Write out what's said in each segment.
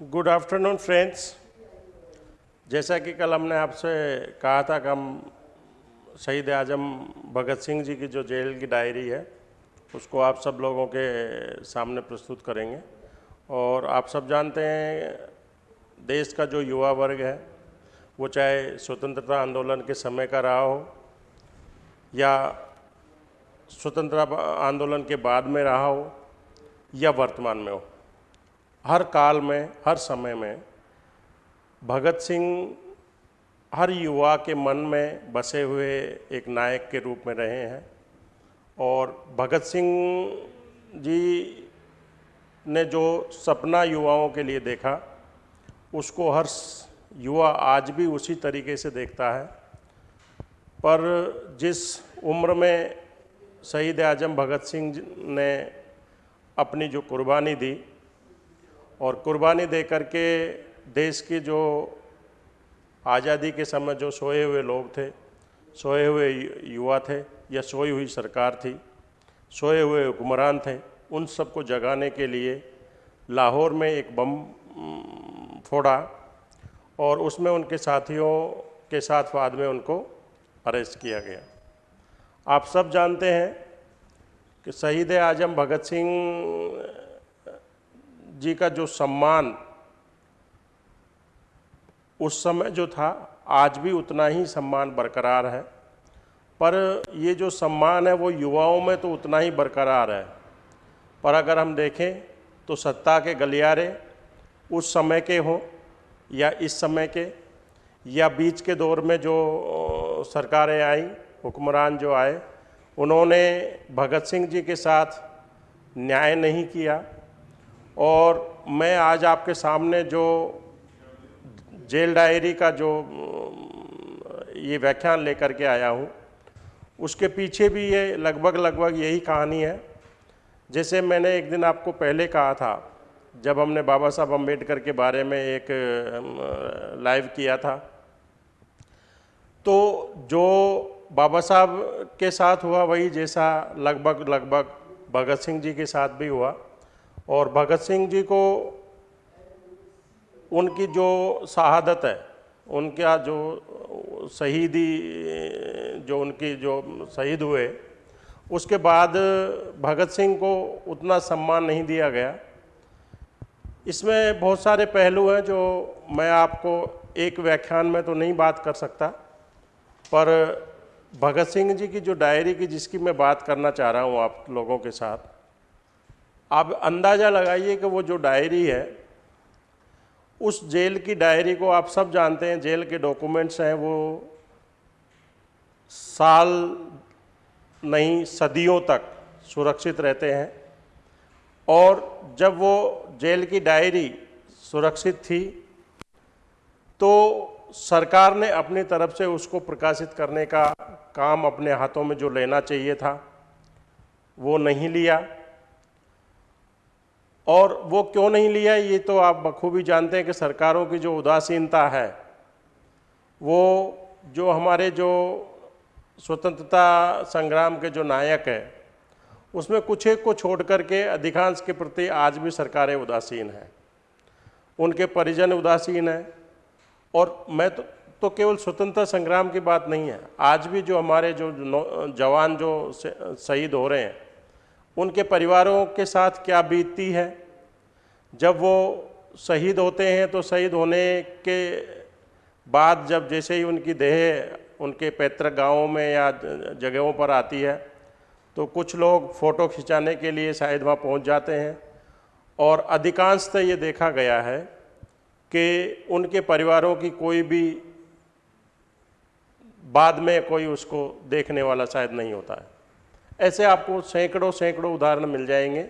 Good afternoon friends जैसा कि कल हमने आपसे कहा था कि हम शहीद आज़म भगत सिंह जी की जो जेल की डायरी है, उसको आप सब लोगों के सामने प्रस्तुत करेंगे। और आप सब जानते हैं, देश का जो युवा वर्ग है, वो चाहे स्वतंत्रता आंदोलन के समय का रहा हो, या स्वतंत्रता आंदोलन के बाद में रहा हो, या वर्तमान में हो। हर काल में, हर समय में, भगत सिंह हर युवा के मन में बसे हुए एक नायक के रूप में रहे हैं। और भगत सिंह जी ने जो सपना युवाओं के लिए देखा, उसको हर युवा आज भी उसी तरीके से देखता है। पर जिस उम्र में शहीद आज़म भगत सिंह ने अपनी जो कुर्बानी दी और कुर्बानी दे कर के देश की जो आज़ादी के समय जो सोए हुए लोग थे, सोए हुए युवा थे या सोई हुई सरकार थी, सोए हुए हुक्मरान थे, उन सबको जगाने के लिए लाहौर में एक बम फोड़ा और उसमें उनके साथियों के साथ बाद में उनको अरेस्ट किया गया। आप सब जानते हैं कि शहीद आज़म भगत सिंह जी का जो सम्मान उस समय जो था, आज भी उतना ही सम्मान बरकरार है। पर ये जो सम्मान है, वो युवाओं में तो उतना ही बरकरार है। पर अगर हम देखें तो सत्ता के गलियारे उस समय के हों, या इस समय के, या बीच के दौर में जो सरकारें आई, हुक्मरान जो आए, उन्होंने भगत सिंह जी के साथ न्याय नहीं किया। और मैं आज आपके सामने जो जेल डायरी का जो ये व्याख्यान लेकर के आया हूँ, उसके पीछे भी ये लगभग लगभग यही कहानी है। जैसे मैंने एक दिन आपको पहले कहा था, जब हमने बाबा साहब अंबेडकर के बारे में एक लाइव किया था तो जो बाबा साहब के साथ हुआ वही जैसा लगभग लगभग भगत सिंह जी के साथ भी हुआ। और भगत सिंह जी को उनकी जो शहादत है, उनका जो शहीदी, जो उनकी जो शहीद हुए, उसके बाद भगत सिंह को उतना सम्मान नहीं दिया गया। इसमें बहुत सारे पहलू हैं जो मैं आपको एक व्याख्यान में तो नहीं बात कर सकता, पर भगत सिंह जी की जो डायरी की जिसकी मैं बात करना चाह रहा हूँ आप लोगों के साथ आप अंदाज़ा लगाइए कि वो जो डायरी है, उस जेल की डायरी को आप सब जानते हैं, जेल के डॉक्यूमेंट्स हैं वो साल नहीं, सदियों तक सुरक्षित रहते हैं। और जब वो जेल की डायरी सुरक्षित थी तो सरकार ने अपनी तरफ़ से उसको प्रकाशित करने का काम अपने हाथों में जो लेना चाहिए था, वो नहीं लिया। और वो क्यों नहीं लिया ये तो आप बखूबी जानते हैं कि सरकारों की जो उदासीनता है, वो जो हमारे जो स्वतंत्रता संग्राम के जो नायक हैं, उसमें कुछ एक को छोड़ करके अधिकांश के प्रति आज भी सरकारें उदासीन हैं। उनके परिजन उदासीन हैं और मैं तो तो केवल स्वतंत्रता संग्राम की बात नहीं है, आज भी जो हमारे जो जवान जो शहीद हो रहे हैं उनके परिवारों के साथ क्या बीतती है? जब वो शहीद होते हैं तो शहीद होने के बाद जब जैसे ही उनकी देह उनके पैतृक गाँवों में या जगहों पर आती है तो कुछ लोग फ़ोटो खिंचाने के लिए शायद वहाँ पहुँच जाते हैं। और अधिकांशतः ये देखा गया है कि उनके परिवारों की कोई भी बाद में कोई उसको देखने वाला शायद नहीं होता है। ऐसे आपको सैकड़ों सैकड़ों उदाहरण मिल जाएँगे,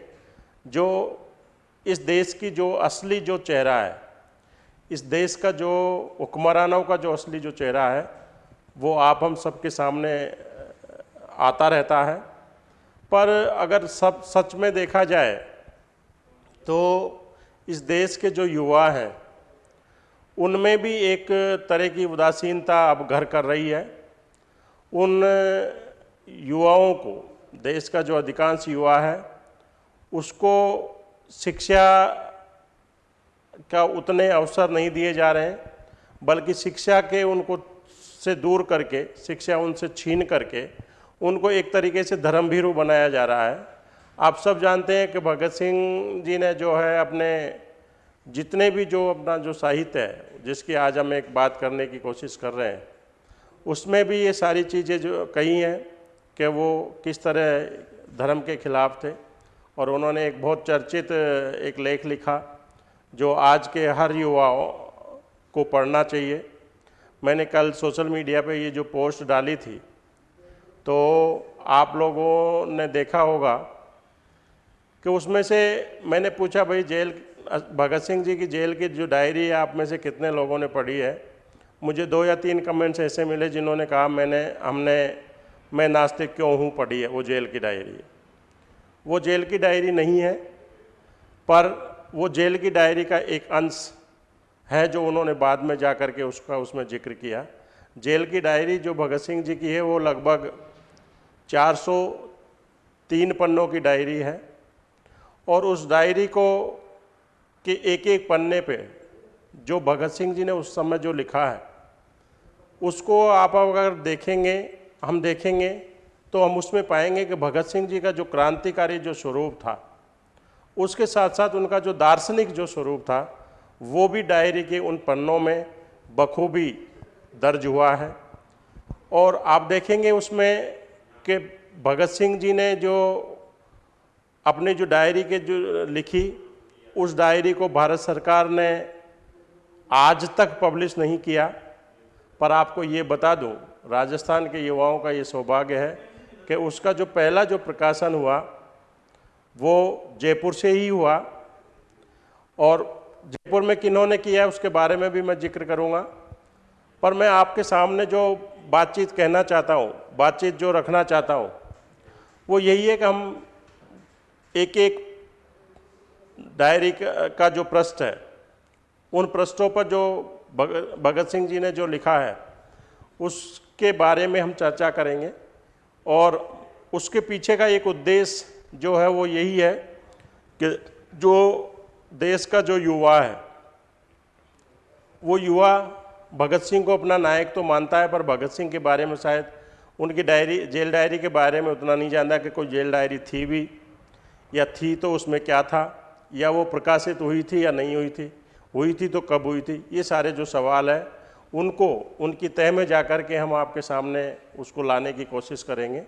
जो इस देश की जो असली जो चेहरा है, इस देश का जो हुक्मरानों का जो असली जो चेहरा है, वो आप हम सबके सामने आता रहता है। पर अगर सब सच में देखा जाए तो इस देश के जो युवा हैं, उनमें भी एक तरह की उदासीनता अब घर कर रही है। उन युवाओं को देश का जो अधिकांश युवा है, उसको शिक्षा का उतने अवसर नहीं दिए जा रहे हैं, बल्कि शिक्षा के उनको से दूर करके, शिक्षा उनसे छीन करके, उनको एक तरीके से धर्मभीरु बनाया जा रहा है। आप सब जानते हैं कि भगत सिंह जी ने जो है अपने जितने भी जो अपना जो साहित्य है, जिसकी आज हम एक बात करने की कोशिश कर रहे हैं, उसमें भी ये सारी चीज़ें जो कही हैं। कि वो किस तरह धर्म के खिलाफ थे और उन्होंने एक बहुत चर्चित, एक लेख लिखा जो आज के हर युवाओं को पढ़ना चाहिए। मैंने कल सोशल मीडिया पे ये जो पोस्ट डाली थी तो आप लोगों ने देखा होगा कि उसमें से मैंने पूछा, भाई जेल, भगत सिंह जी की जेल की जो डायरी है, आप में से कितने लोगों ने पढ़ी है? मुझे दो या तीन कमेंट्स ऐसे मिले जिन्होंने कहा, मैंने, हमने मैं नास्तिक क्यों हूँ, पढ़ी है, वो जेल की डायरी है। वो जेल की डायरी नहीं है, पर वो जेल की डायरी का एक अंश है जो उन्होंने बाद में जा कर के उसका, उसमें ज़िक्र किया। जेल की डायरी जो भगत सिंह जी की है, वो लगभग 403 पन्नों की डायरी है, और उस डायरी को के एक एक पन्ने पे जो भगत सिंह जी ने उस समय जो लिखा है, उसको आप अगर देखेंगे हम देखेंगे तो हम उसमें पाएँगे कि भगत सिंह जी का जो क्रांतिकारी जो स्वरूप था, उसके साथ साथ उनका जो दार्शनिक जो स्वरूप था, वो भी डायरी के उन पन्नों में बखूबी दर्ज हुआ है। और आप देखेंगे उसमें कि भगत सिंह जी ने जो अपनी जो डायरी के जो लिखी, उस डायरी को भारत सरकार ने आज तक पब्लिश नहीं किया, पर आपको ये बता दूँ राजस्थान के युवाओं का ये सौभाग्य है कि उसका जो पहला जो प्रकाशन हुआ, वो जयपुर से ही हुआ। और जयपुर में किन्होंने किया है, उसके बारे में भी मैं ज़िक्र करूँगा। पर मैं आपके सामने जो बातचीत कहना चाहता हूँ, बातचीत जो रखना चाहता हूँ, वो यही है कि हम एक एक डायरी का जो पृष्ठ है, उन पृष्ठों पर जो भगत सिंह जी ने जो लिखा है उसके बारे में हम चर्चा करेंगे और उसके पीछे का एक उद्देश्य जो है वो यही है कि जो देश का जो युवा है, वो युवा भगत सिंह को अपना नायक तो मानता है, पर भगत सिंह के बारे में शायद उनकी डायरी, जेल डायरी के बारे में उतना नहीं जानता कि कोई जेल डायरी थी भी या थी तो उसमें क्या था, या वो प्रकाशित हुई थी या नहीं हुई थी हुई थी तो कब हुई थी, ये सारे जो सवाल है उनको, उनकी तय में जा कर के हम आपके सामने उसको लाने की कोशिश करेंगे।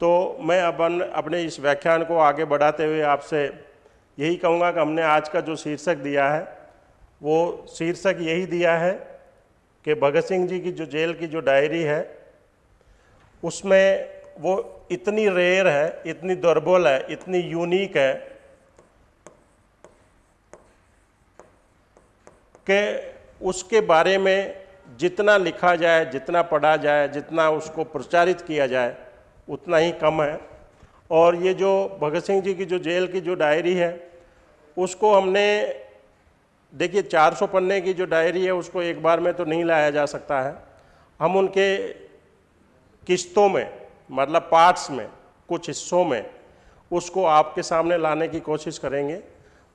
तो मैं अपन, अपने इस व्याख्यान को आगे बढ़ाते हुए आपसे यही कहूँगा कि हमने आज का जो शीर्षक दिया है, वो शीर्षक यही दिया है कि भगत सिंह जी की जो जेल की जो डायरी है, उसमें वो इतनी रेयर है, इतनी दुर्बल है, इतनी यूनिक है कि उसके बारे में जितना लिखा जाए, जितना पढ़ा जाए, जितना उसको प्रचारित किया जाए, उतना ही कम है। और ये जो भगत सिंह जी की जो जेल की जो डायरी है, उसको हमने, देखिए 400 पन्ने की जो डायरी है, उसको एक बार में तो नहीं लाया जा सकता है। हम उनके किस्तों में मतलब पार्ट्स में, कुछ हिस्सों में, उसको आपके सामने लाने की कोशिश करेंगे।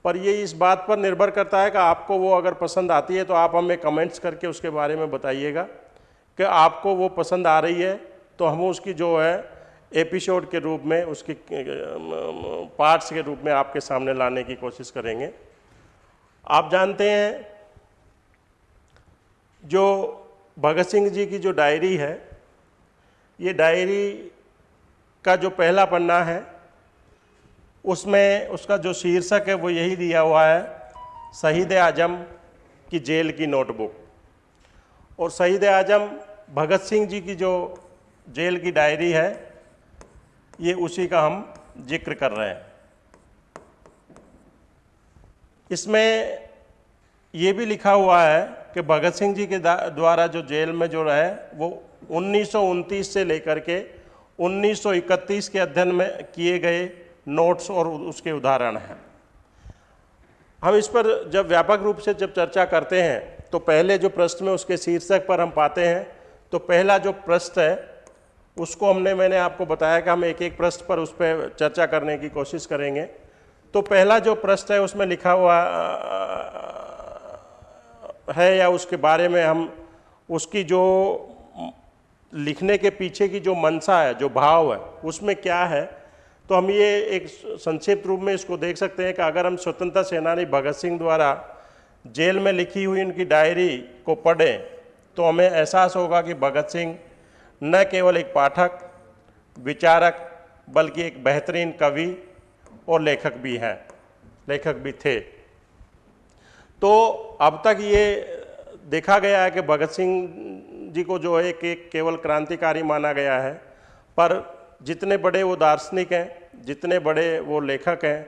पर ये इस बात पर निर्भर करता है कि आपको वो अगर पसंद आती है तो आप हमें कमेंट्स करके उसके बारे में बताइएगा कि आपको वो पसंद आ रही है तो हम उसकी जो है एपिसोड के रूप में, उसकी पार्ट्स के रूप में आपके सामने लाने की कोशिश करेंगे। आप जानते हैं, जो भगत सिंह जी की जो डायरी है, ये डायरी का जो पहला पन्ना है उसमें उसका जो शीर्षक है वो यही दिया हुआ है, शहीद आज़म की जेल की नोटबुक। और शहीद आज़म भगत सिंह जी की जो जेल की डायरी है, ये उसी का हम ज़िक्र कर रहे हैं। इसमें ये भी लिखा हुआ है कि भगत सिंह जी के द्वारा जो जेल में जो रहे, वो उन्नीस सौ उनतीस से लेकर के 1931 के अध्ययन में किए गए नोट्स और उसके उदाहरण हैं। हम इस पर जब व्यापक रूप से जब चर्चा करते हैं तो पहले जो प्रश्न में उसके शीर्षक पर हम पाते हैं तो पहला जो प्रश्न है, उसको हमने, मैंने आपको बताया कि हम एक एक प्रश्न पर उस पर चर्चा करने की कोशिश करेंगे। तो पहला जो प्रश्न है, उसमें लिखा हुआ है या उसके बारे में हम, उसकी जो लिखने के पीछे की जो मनसा है, जो भाव है, उसमें क्या है तो हम ये एक संक्षिप्त रूप में इसको देख सकते हैं कि अगर हम स्वतंत्रता सेनानी भगत सिंह द्वारा जेल में लिखी हुई उनकी डायरी को पढ़ें तो हमें एहसास होगा कि भगत सिंह न केवल एक पाठक, विचारक, बल्कि एक बेहतरीन कवि और लेखक भी हैं, लेखक भी थे। तो अब तक ये देखा गया है कि भगत सिंह जी को जो है कि केवल क्रांतिकारी माना गया है, पर जितने बड़े वो दार्शनिक हैं, जितने बड़े वो लेखक हैं,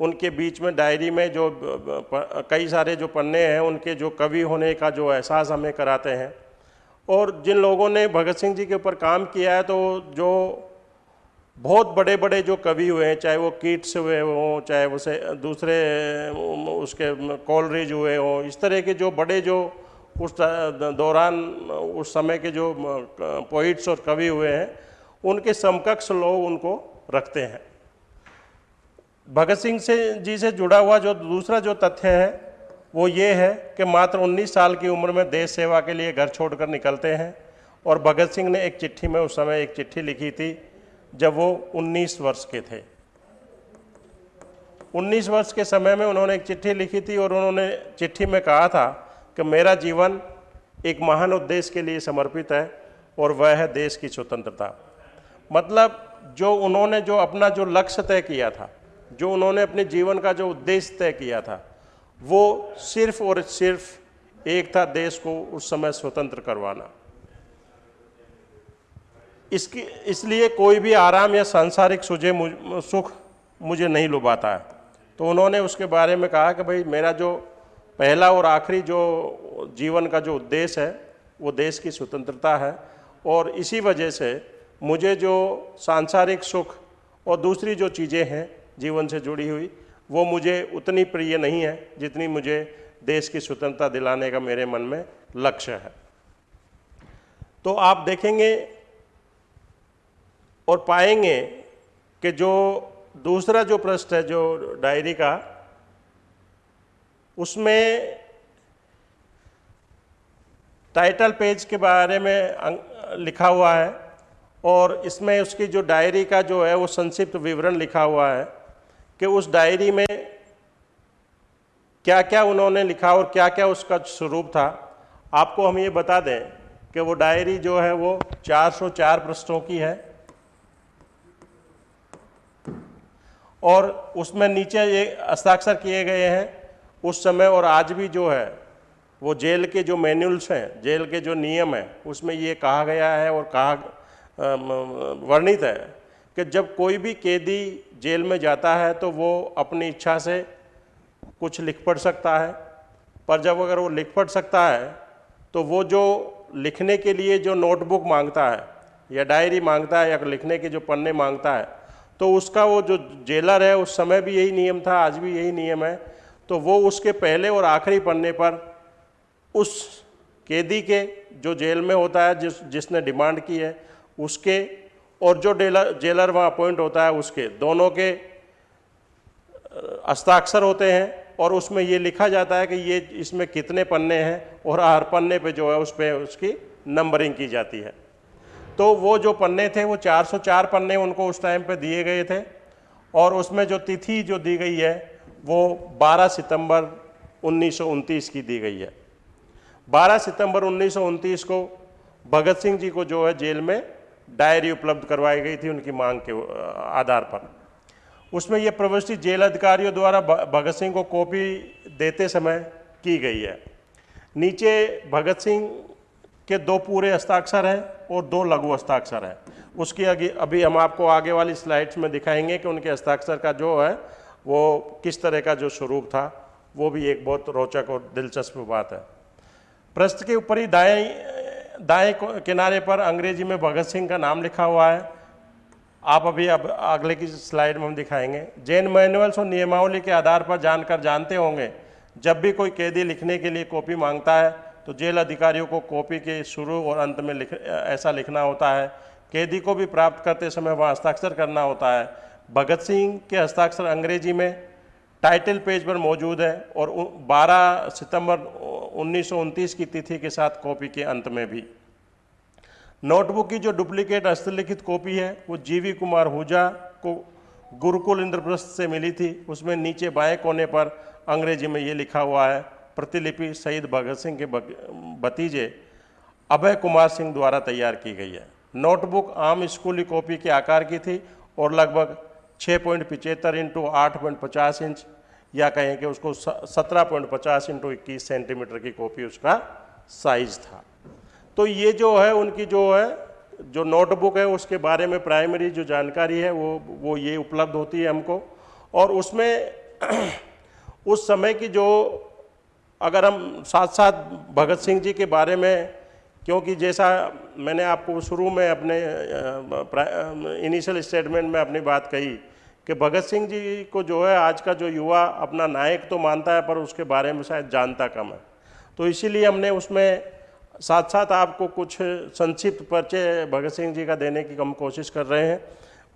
उनके बीच में डायरी में जो कई सारे जो पन्ने हैं, उनके जो कवि होने का जो एहसास हमें कराते हैं। और जिन लोगों ने भगत सिंह जी के ऊपर काम किया है तो जो बहुत बड़े बड़े जो कवि हुए हैं, चाहे वो कीट्स हुए हों, चाहे उसे दूसरे उसके कॉलरेज हुए हों, इस तरह के जो बड़े जो उस दौरान, उस समय के जो पोइट्स और कवि हुए हैं उनके समकक्ष लोग उनको रखते हैं। भगत सिंह से, जी से जुड़ा हुआ जो दूसरा जो तथ्य है, वो ये है कि मात्र 19 साल की उम्र में देश सेवा के लिए घर छोड़कर निकलते हैं और भगत सिंह ने एक चिट्ठी में उस समय एक चिट्ठी लिखी थी, जब वो 19 वर्ष के थे। 19 वर्ष के समय में उन्होंने एक चिट्ठी लिखी थी और उन्होंने चिट्ठी में कहा था कि मेरा जीवन एक महान उद्देश्य के लिए समर्पित है और वह है देश की स्वतंत्रता। मतलब जो उन्होंने जो अपना जो लक्ष्य तय किया था, जो उन्होंने अपने जीवन का जो उद्देश्य तय किया था, वो सिर्फ़ और सिर्फ़ एक था देश को उस समय स्वतंत्र करवाना। इसकी, इसलिए कोई भी आराम या सांसारिक सुझे सुख मुझे नहीं लुभाता है। तो उन्होंने उसके बारे में कहा कि भाई मेरा जो पहला और आखिरी जो जीवन का जो उद्देश्य है, वो देश की स्वतंत्रता है और इसी वजह से मुझे जो सांसारिक सुख और दूसरी जो चीज़ें हैं जीवन से जुड़ी हुई, वो मुझे उतनी प्रिय नहीं है जितनी मुझे देश की स्वतंत्रता दिलाने का मेरे मन में लक्ष्य है। तो आप देखेंगे और पाएँगे कि जो दूसरा जो प्रश्न है, जो डायरी का, उसमें टाइटल पेज के बारे में लिखा हुआ है और इसमें उसकी जो डायरी का जो है वो संक्षिप्त विवरण लिखा हुआ है कि उस डायरी में क्या क्या उन्होंने लिखा और क्या क्या उसका स्वरूप था। आपको हम ये बता दें कि वो डायरी जो है वो 404 पृष्ठों की है। और उसमें नीचे ये हस्ताक्षर किए गए हैं। उस समय और आज भी जो है वो जेल के जो मैनुअल्स हैं, जेल के जो नियम हैं, उसमें ये कहा गया है और कहा वर्णित है कि जब कोई भी कैदी जेल में जाता है तो वो अपनी इच्छा से कुछ लिख पढ़ सकता है। पर जब अगर वो लिख पढ़ सकता है तो वो जो लिखने के लिए जो नोटबुक माँगता है, या डायरी माँगता है, या लिखने के जो पन्ने माँगता है तो उसका वो जो जेलर है, उस समय भी यही नियम था, आज भी यही नियम है। तो वो उसके पहले और आखिरी पन्ने पर उस कैदी के जो जेल में होता है, जिस, जिसने डिमांड की है उसके और जो डेलर, जेलर वहाँ अपॉइंट होता है उसके, दोनों के हस्ताक्षर होते हैं और उसमें ये लिखा जाता है कि ये इसमें कितने पन्ने हैं और हर पन्ने पे जो है उस पर उसकी नंबरिंग की जाती है। तो वो जो पन्ने थे वो 404 पन्ने उनको उस टाइम पे दिए गए थे और उसमें जो तिथि जो दी गई है वो 12 सितंबर उन्नीस सौ उनतीस की दी गई है। 12 सितंबर उन्नीस सौ उनतीस को भगत सिंह जी को जो है जेल में डायरी उपलब्ध करवाई गई थी उनकी मांग के आधार पर। उसमें यह प्रविष्टि जेल अधिकारियों द्वारा भगत सिंह को कॉपी देते समय की गई है। नीचे भगत सिंह के दो पूरे हस्ताक्षर हैं और दो लघु हस्ताक्षर हैं। उसकी अभी अभी हम आपको आगे वाली स्लाइड्स में दिखाएँगे कि उनके हस्ताक्षर का जो है, वो किस तरह का जो स्वरूप था, वो भी एक बहुत रोचक और दिलचस्प बात है। प्रश्न के ऊपर ही दाएँ दाएँ किनारे पर अंग्रेज़ी में भगत सिंह का नाम लिखा हुआ है। आप अभी अब अगले की स्लाइड में हम दिखाएँगे। जैन मैनुअल्स और नियमावली के आधार पर जानकर जानते होंगे, जब भी कोई कैदी लिखने के लिए कॉपी माँगता है तो जेल अधिकारियों को कॉपी के शुरू और अंत में लिख ऐसा लिखना होता है। कैदी को भी प्राप्त करते समय वहाँ हस्ताक्षर करना होता है। भगत सिंह के हस्ताक्षर अंग्रेज़ी में टाइटल पेज पर मौजूद है और 12 सितंबर उन्नीस सौ उनतीस की तिथि के साथ कॉपी के अंत में भी। नोटबुक की जो डुप्लीकेट हस्तलिखित कॉपी है, वो जीवी कुमार हुजा को गुरुकुल इंद्रप्रस्थ से मिली थी। उसमें नीचे बाएँ कोने पर अंग्रेज़ी में ये लिखा हुआ है, प्रतिलिपि शहीद भगत सिंह के भतीजे अभय कुमार सिंह द्वारा तैयार की गई है। नोटबुक आम स्कूली कॉपी के आकार की थी और लगभग छः पॉइंट पिचहत्तर इंटू आठ पॉइंट पचास इंच, या कहें कि उसको सत्रह पॉइंट पचास इंटू इक्कीस सेंटीमीटर की कॉपी उसका साइज़ था। तो ये जो है, उनकी जो है, जो नोटबुक है, उसके बारे में प्राइमरी जो जानकारी है, वो वो ये उपलब्ध होती है हमको। और उसमें उस समय की जो, अगर हम साथ साथ भगत सिंह जी के बारे में क्योंकि जैसा मैंने आपको शुरू में अपने इनिशियल स्टेटमेंट में अपनी बात कही कि भगत सिंह जी को जो है आज का जो युवा अपना नायक तो मानता है, पर उसके बारे में शायद जानता कम है। तो इसीलिए हमने उसमें साथ साथ आपको कुछ संक्षिप्त परिचय भगत सिंह जी का देने की हम कोशिश कर रहे हैं।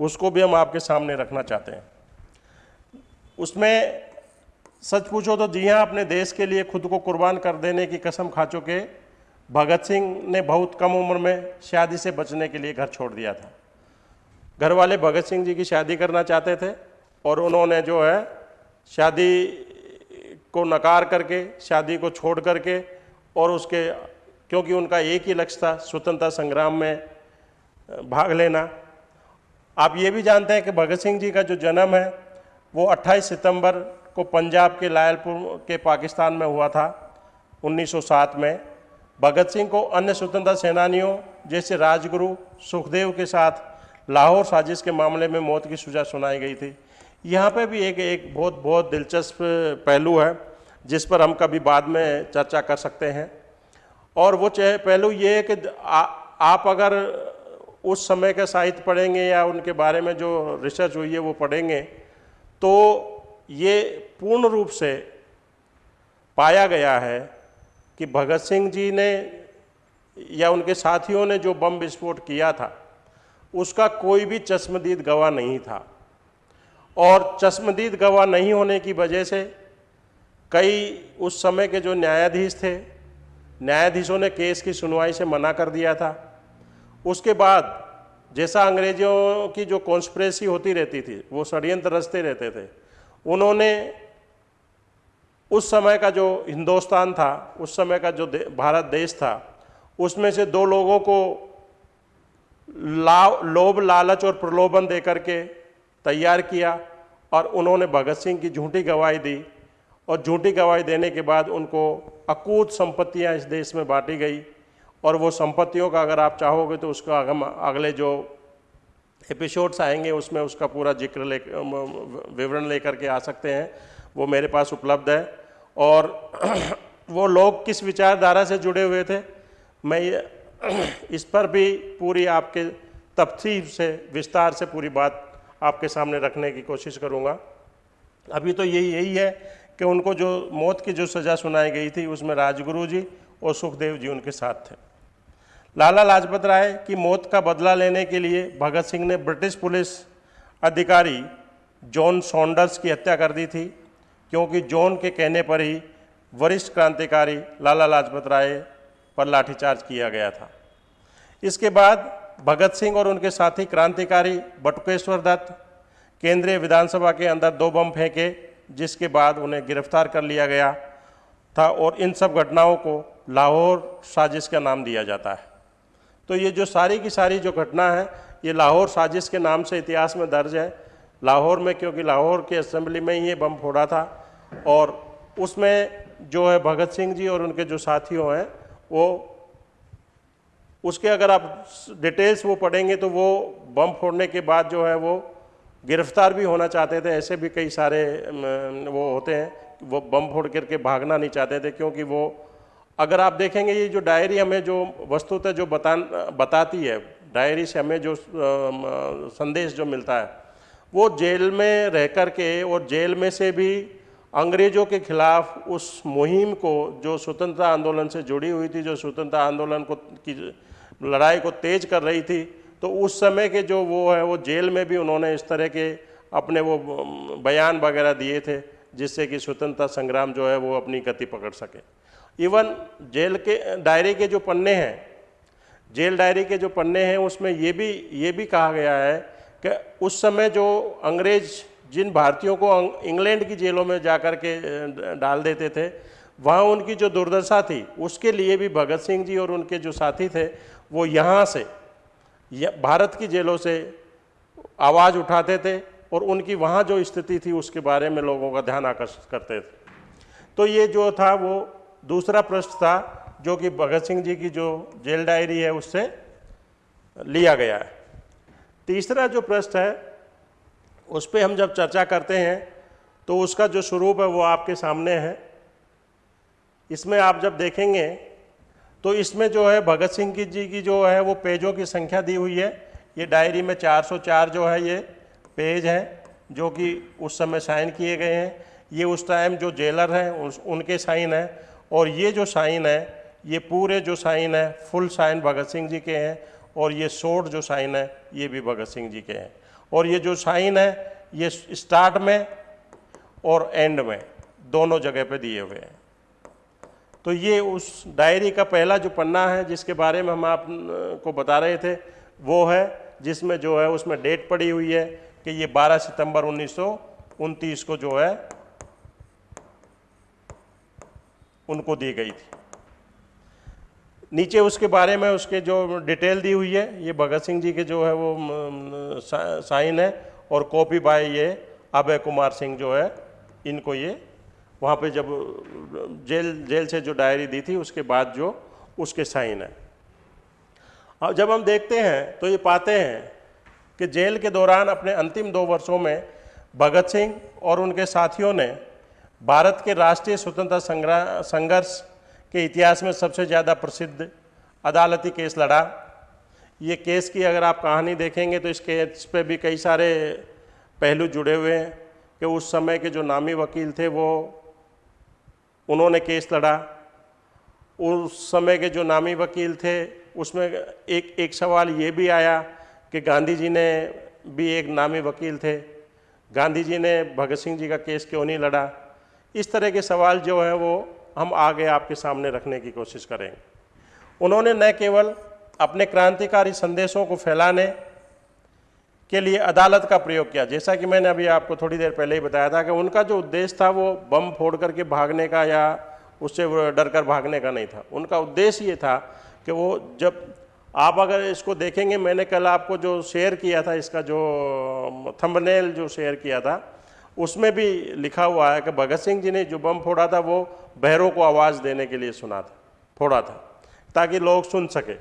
उसको भी हम आपके सामने रखना चाहते हैं। उसमें सच पूछो तो जी हाँ अपने देश के लिए खुद को कुर्बान कर देने की कसम खा चुके भगत सिंह ने बहुत कम उम्र में शादी से बचने के लिए घर छोड़ दिया था। घर वाले भगत सिंह जी की शादी करना चाहते थे और उन्होंने जो है शादी को नकार करके, शादी को छोड़ करके और उसके, क्योंकि उनका एक ही लक्ष्य था स्वतंत्रता संग्राम में भाग लेना। आप ये भी जानते हैं कि भगत सिंह जी का जो जन्म है, वो 28 सितंबर को पंजाब के लायलपुर के पाकिस्तान में हुआ था 1907 में। भगत सिंह को अन्य स्वतंत्रता सेनानियों जैसे राजगुरु सुखदेव के साथ लाहौर साजिश के मामले में मौत की सजा सुनाई गई थी। यहाँ पे भी एक एक बहुत बहुत दिलचस्प पहलू है, जिस पर हम कभी बाद में चर्चा कर सकते हैं। और वो चाहे, पहलू ये है कि आप अगर उस समय का साहित्य पढ़ेंगे या उनके बारे में जो रिसर्च हुई है वो पढ़ेंगे तो ये पूर्ण रूप से पाया गया है कि भगत सिंह जी ने या उनके साथियों ने जो बम विस्फोट किया था, उसका कोई भी चश्मदीद गवाह नहीं था। और चश्मदीद गवाह नहीं होने की वजह से कई उस समय के जो न्यायाधीश थे, न्यायाधीशों ने केस की सुनवाई से मना कर दिया था। उसके बाद जैसा अंग्रेज़ों की जो कॉन्स्परेसी होती रहती थी, वो षडयंत्र रचते रहते थे, उन्होंने उस समय का जो हिंदुस्तान था उस समय का जो दे, भारत देश था उसमें से दो लोगों को ला लोभ लालच और प्रलोभन दे करके तैयार किया और उन्होंने भगत सिंह की झूठी गवाही दी और झूठी गवाही देने के बाद उनको अकूत संपत्तियाँ इस देश में बांटी गई और वो संपत्तियों का अगर आप चाहोगे तो उसका हम अगले जो एपिसोड्स आएँगे उसमें उसका पूरा ज़िक्र ले विवरण लेकर के आ सकते हैं। वो मेरे पास उपलब्ध है। और वो लोग किस विचारधारा से जुड़े हुए थे, मैं इस पर भी पूरी आपके तफसील से, विस्तार से पूरी बात आपके सामने रखने की कोशिश करूँगा। अभी तो यही यही है कि उनको जो मौत की जो सज़ा सुनाई गई थी, उसमें राजगुरु जी और सुखदेव जी उनके साथ थे। लाला लाजपत राय की मौत का बदला लेने के लिए भगत सिंह ने ब्रिटिश पुलिस अधिकारी जॉन सॉन्डर्स की हत्या कर दी थी। क्योंकि जॉन के कहने पर ही वरिष्ठ क्रांतिकारी लाला लाजपत राय पर लाठीचार्ज किया गया था। इसके बाद भगत सिंह और उनके साथी क्रांतिकारी बटुकेश्वर दत्त केंद्रीय विधानसभा के अंदर दो बम फेंके, जिसके बाद उन्हें गिरफ़्तार कर लिया गया था और इन सब घटनाओं को लाहौर साजिश का नाम दिया जाता है। तो ये जो सारी की सारी जो घटना है, ये लाहौर साजिश के नाम से इतिहास में दर्ज है। लाहौर में, क्योंकि लाहौर के असेंबली में ही ये बम फोड़ा था और उसमें जो है भगत सिंह जी और उनके जो साथियों हैं, वो उसके अगर आप डिटेल्स वो पढ़ेंगे तो वो बम फोड़ने के बाद जो है वो गिरफ़्तार भी होना चाहते थे, ऐसे भी कई सारे वो होते हैं, वो बम फोड़ करके भागना नहीं चाहते थे क्योंकि वो, अगर आप देखेंगे ये जो डायरी हमें जो वस्तुतः जो बता, बताती है, डायरी से हमें जो संदेश जो मिलता है, वो जेल में रह कर के और जेल में से भी अंग्रेज़ों के खिलाफ उस मुहिम को, जो स्वतंत्रता आंदोलन से जुड़ी हुई थी, जो स्वतंत्रता आंदोलन को, की लड़ाई को तेज कर रही थी तो उस समय के जो वो है, वो जेल में भी उन्होंने इस तरह के अपने वो बयान वगैरह दिए थे, जिससे कि स्वतंत्रता संग्राम जो है, वो अपनी गति पकड़ सके। इवन जेल के, डायरी के जो पन्ने हैं, जेल डायरी के जो पन्ने हैं, उसमें ये भी ये भी कहा गया है कि उस समय जो अंग्रेज़ जिन भारतीयों को इंग्लैंड की जेलों में जाकर के डाल देते थे, वहाँ उनकी जो दुर्दशा थी, उसके लिए भी भगत सिंह जी और उनके जो साथी थे, वो यहाँ से भारत की जेलों से आवाज़ उठाते थे और उनकी वहाँ जो स्थिति थी, उसके बारे में लोगों का ध्यान आकर्षित करते थे। तो ये जो था, वो दूसरा प्रश्न था, जो कि भगत सिंह जी की जो जेल डायरी है, उससे लिया गया है। तीसरा जो प्रश्न है उस पर हम जब चर्चा करते हैं तो उसका जो स्वरूप है वो आपके सामने है। इसमें आप जब देखेंगे तो इसमें जो है भगत सिंह की जी की जो है, वो पेजों की संख्या दी हुई है। ये डायरी में 404 जो है, ये पेज हैं, जो कि उस समय साइन किए गए हैं। ये उस टाइम जो जेलर हैं उनके साइन हैं। और ये जो साइन है, ये पूरे जो साइन है, फुल साइन भगत सिंह जी के हैं। और ये शोर्ट जो साइन है, ये भी भगत सिंह जी के हैं। और ये जो साइन है, ये स्टार्ट में और एंड में, दोनों जगह पे दिए हुए हैं। तो ये उस डायरी का पहला जो पन्ना है, जिसके बारे में हम आपको बता रहे थे, वो है, जिसमें जो है, उसमें डेट पड़ी हुई है कि ये 12 सितंबर उन्नीस सौ उनतीस को जो है, उनको दी गई थी। नीचे उसके बारे में उसके जो डिटेल दी हुई है, ये भगत सिंह जी के जो है वो साइन है और कॉपी बाय ये अभय कुमार सिंह जो है, इनको ये वहाँ पे जब, जेल जेल से जो डायरी दी थी, उसके बाद जो उसके साइन है। और जब हम देखते हैं तो ये पाते हैं कि जेल के दौरान अपने अंतिम दो वर्षों में भगत सिंह और उनके साथियों ने भारत के राष्ट्रीय स्वतंत्रता संघर्ष के इतिहास में सबसे ज़्यादा प्रसिद्ध अदालती केस लड़ा। ये केस की अगर आप कहानी देखेंगे तो इस केस पे भी कई सारे पहलू जुड़े हुए हैं कि उस समय के जो नामी वकील थे वो, उन्होंने केस लड़ा। उस समय के जो नामी वकील थे, उसमें एक एक सवाल ये भी आया कि गांधी जी ने भी एक नामी वकील थे। गांधी जी ने भगत सिंह जी का केस क्यों नहीं लड़ा? इस तरह के सवाल जो है वो हम आगे आपके सामने रखने की कोशिश करेंगे। उन्होंने न केवल अपने क्रांतिकारी संदेशों को फैलाने के लिए अदालत का प्रयोग किया, जैसा कि मैंने अभी आपको थोड़ी देर पहले ही बताया था कि उनका जो उद्देश्य था वो बम फोड़ करके भागने का या उससे डर कर भागने का नहीं था। उनका उद्देश्य ये था कि वो जब आप अगर इसको देखेंगे, मैंने कल आपको जो शेयर किया था, इसका जो थंबनेल जो शेयर किया था, उसमें भी लिखा हुआ है कि भगत सिंह जी ने जो बम फोड़ा था वो बहरों को आवाज़ देने के लिए सुना था थोड़ा था, ताकि लोग सुन सके।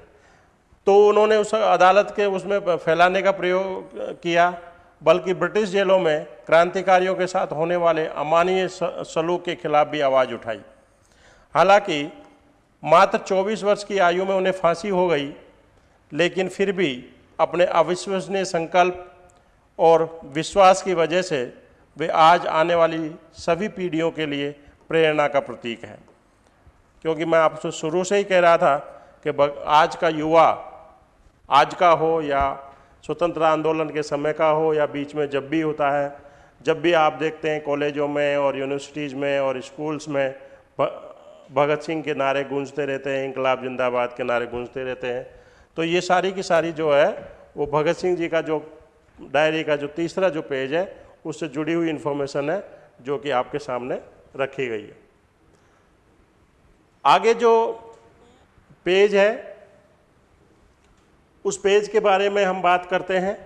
तो उन्होंने उस अदालत के उसमें फैलाने का प्रयोग किया, बल्कि ब्रिटिश जेलों में क्रांतिकारियों के साथ होने वाले अमानवीय सलूक के खिलाफ भी आवाज़ उठाई। हालाँकि मात्र 24 वर्ष की आयु में उन्हें फांसी हो गई, लेकिन फिर भी अपने अविश्वसनीय संकल्प और विश्वास की वजह से वे आज आने वाली सभी पीढ़ियों के लिए प्रेरणा का प्रतीक है। क्योंकि मैं आपसे शुरू से ही कह रहा था कि आज का युवा, आज का हो या स्वतंत्रता आंदोलन के समय का हो या बीच में जब भी होता है, जब भी आप देखते हैं कॉलेजों में और यूनिवर्सिटीज़ में और स्कूल्स में भगत सिंह के नारे गूंजते रहते हैं इंकलाब जिंदाबाद के नारे गूंजते रहते हैं। तो ये सारी की सारी जो है, वो भगत सिंह जी का जो डायरी का जो तीसरा जो पेज है, उससे जुड़ी हुई इन्फॉर्मेशन है, जो कि आपके सामने रखी गई है। आगे जो पेज है, उस पेज के बारे में हम बात करते हैं।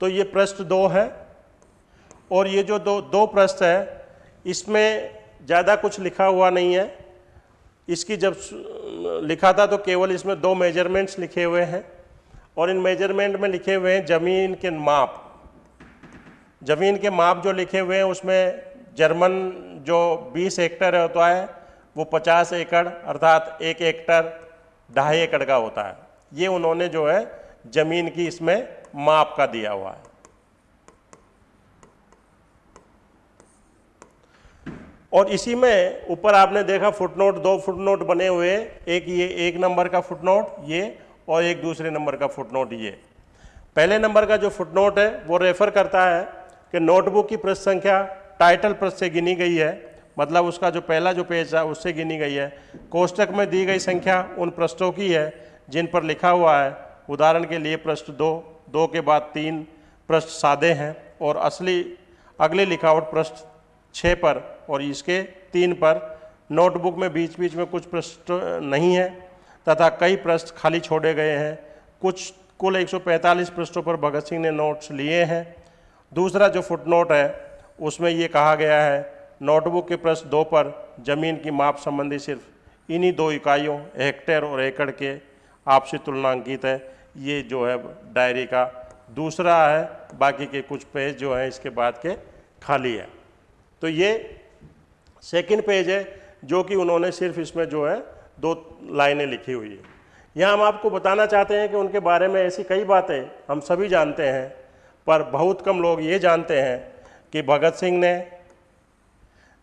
तो ये प्रश्न दो है और ये जो दो दो प्रश्न है, इसमें ज़्यादा कुछ लिखा हुआ नहीं है। इसकी जब लिखा था तो केवल इसमें दो मेजरमेंट्स लिखे हुए हैं और इन मेज़रमेंट में लिखे हुए हैं ज़मीन के माप। ज़मीन के माप जो लिखे हुए हैं, उसमें जर्मन जो 20 हेक्टर होता है वो 50 एकड़, अर्थात एक हेक्टर, ढाई एकड़ का होता है। ये उन्होंने जो है, ज़मीन की इसमें माप का दिया हुआ है। और इसी में ऊपर आपने देखा, फुटनोट, दो फुटनोट बने हुए एक ये, एक नंबर का फुटनोट ये, और एक दूसरे नंबर का फुटनोट ये। पहले नंबर का जो फुटनोट है, वो रेफर करता है कि नोटबुक की प्रश्न संख्या टाइटल प्रश्न से गिनी गई है। मतलब उसका जो पहला जो पेज था, उससे गिनी गई है। कोष्टक में दी गई संख्या उन पृष्ठों की है, जिन पर लिखा हुआ है, उदाहरण के लिए पृष्ठ दो दो के बाद तीन पृष्ठ सादे हैं, और असली, अगली लिखावट पृष्ठ छः पर, और इसके तीन पर। नोटबुक में बीच बीच में कुछ पृष्ठ नहीं है, तथा कई पृष्ठ खाली छोड़े गए हैं। कुछ, कुल 145 पृष्ठों पर भगत सिंह ने नोट्स लिए हैं। दूसरा जो फुटनोट है उसमें ये कहा गया है, नोटबुक के प्रश्न दो पर, ज़मीन की माप संबंधी सिर्फ़ इन्हीं दो इकाइयों, हेक्टेयर और एकड़ के, आपसी तुलना अंकित है। ये जो है डायरी का दूसरा है, बाकी के कुछ पेज जो हैं इसके बाद के खाली है। तो ये सेकंड पेज है, जो कि उन्होंने सिर्फ़ इसमें जो है दो लाइनें लिखी हुई है। यहाँ हम आपको बताना चाहते हैं कि उनके बारे में ऐसी कई बातें हम सभी जानते हैं, पर बहुत कम लोग ये जानते हैं कि भगत सिंह ने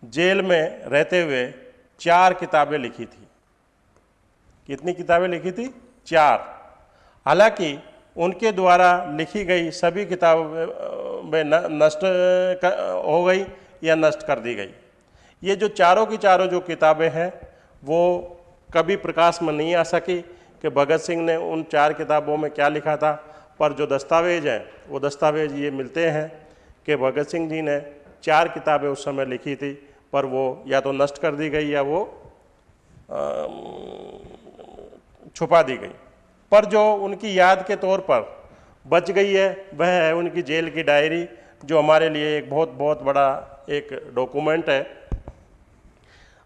जेल में रहते हुए चार किताबें लिखी थी। कितनी किताबें लिखी थी? चार। हालाँकि उनके द्वारा लिखी गई सभी किताबें नष्ट हो गई या नष्ट कर दी गई। ये जो चारों की चारों जो किताबें हैं, वो कभी प्रकाश में नहीं आ सकी कि भगत सिंह ने उन चार किताबों में क्या लिखा था, पर जो दस्तावेज़ हैं, वो दस्तावेज़ ये मिलते हैं। कि भगत सिंह जी ने चार किताबें उस समय लिखी थी, पर वो या तो नष्ट कर दी गई या वो छुपा दी गई। पर जो उनकी याद के तौर पर बच गई है, वह है उनकी जेल की डायरी, जो हमारे लिए एक बहुत बहुत बड़ा एक डॉक्यूमेंट है।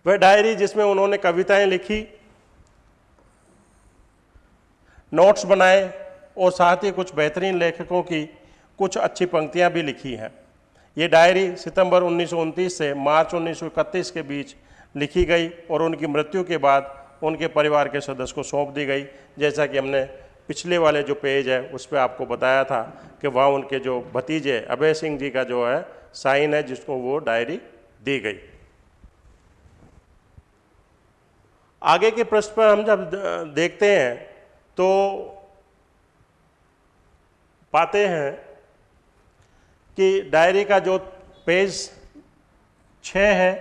वह डायरी जिसमें उन्होंने कविताएँ लिखी, नोट्स बनाए, और साथ ही कुछ बेहतरीन लेखकों की कुछ अच्छी पंक्तियाँ भी लिखी हैं। ये डायरी सितंबर उन्नीस सौ उनतीस से मार्च उन्नीस सौ इकतीस के बीच लिखी गई और उनकी मृत्यु के बाद उनके परिवार के सदस्य को सौंप दी गई। जैसा कि हमने पिछले वाले जो पेज है, उस पर आपको बताया था कि वहाँ उनके जो भतीजे अभय सिंह जी का जो है, साइन है, जिसको वो डायरी दी गई। आगे के प्रश्न पर हम जब देखते हैं तो पाते हैं कि डायरी का जो पेज छः है,